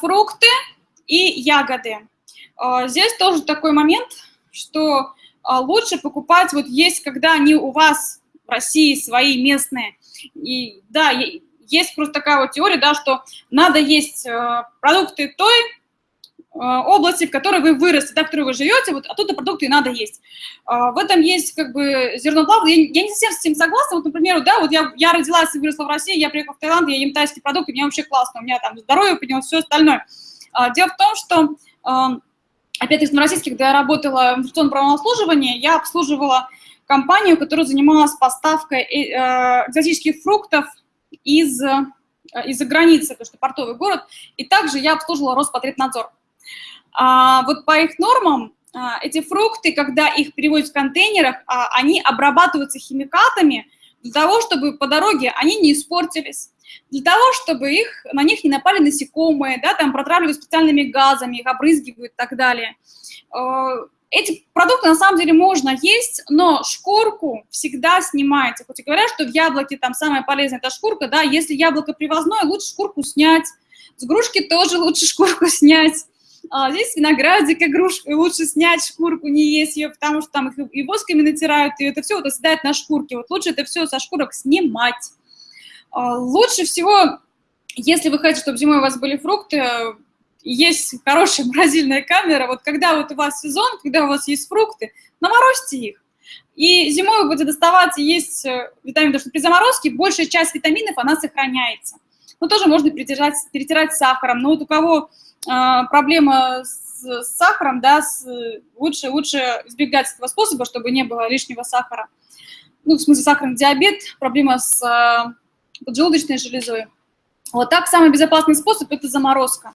фрукты и ягоды. А, здесь тоже такой момент, что а, лучше покупать, вот есть, когда они у вас в России свои местные. И да, есть просто такая вот теория, да, что надо есть э, продукты той области, в которой вы выросли, да, в которой вы живете, вот оттуда продукты и надо есть. А, в этом есть как бы зерно правды. Я, я не совсем с этим согласна. Вот, например, да, вот я, я родилась и выросла в России, я приехала в Таиланд, я ем тайские продукты, мне вообще классно, у меня там здоровье поднялось, все остальное. А, дело в том, что, э, опять-таки, в российских, когда я работала в информационном правом обслуживании, я обслуживала компанию, которая занималась поставкой экзотических фруктов из, э, из-за границы, потому что портовый город, и также я обслуживала Роспотребнадзор. А, вот по их нормам а, эти фрукты, когда их переводят в контейнерах, а, они обрабатываются химикатами для того, чтобы по дороге они не испортились, для того, чтобы их, на них не напали насекомые, да, там протравливают специальными газами, их обрызгивают и так далее. Э, эти продукты на самом деле можно есть, но шкурку всегда снимайте. Хоть и говорят, что в яблоке там самая полезная эта шкурка, да, если яблоко привозное, лучше шкурку снять. С грушки тоже лучше шкурку снять. А здесь виноградик игрушка, лучше снять шкурку, не есть ее, потому что там их и восками натирают, и это все вот оседает на шкурке. Вот лучше это все со шкурок снимать. А лучше всего, если вы хотите, чтобы зимой у вас были фрукты, есть хорошая морозильная камера, вот когда вот у вас сезон, когда у вас есть фрукты, наморозьте их. И зимой вы будете доставать есть э, витамины, потому что при заморозке большая часть витаминов, она сохраняется. Но тоже можно перетирать, перетирать сахаром. Но вот у кого проблема с, с сахаром, да, с, лучше, лучше избегать этого способа, чтобы не было лишнего сахара. Ну, в смысле, сахарный диабет, проблема с э, поджелудочной железой. Вот так самый безопасный способ – это заморозка.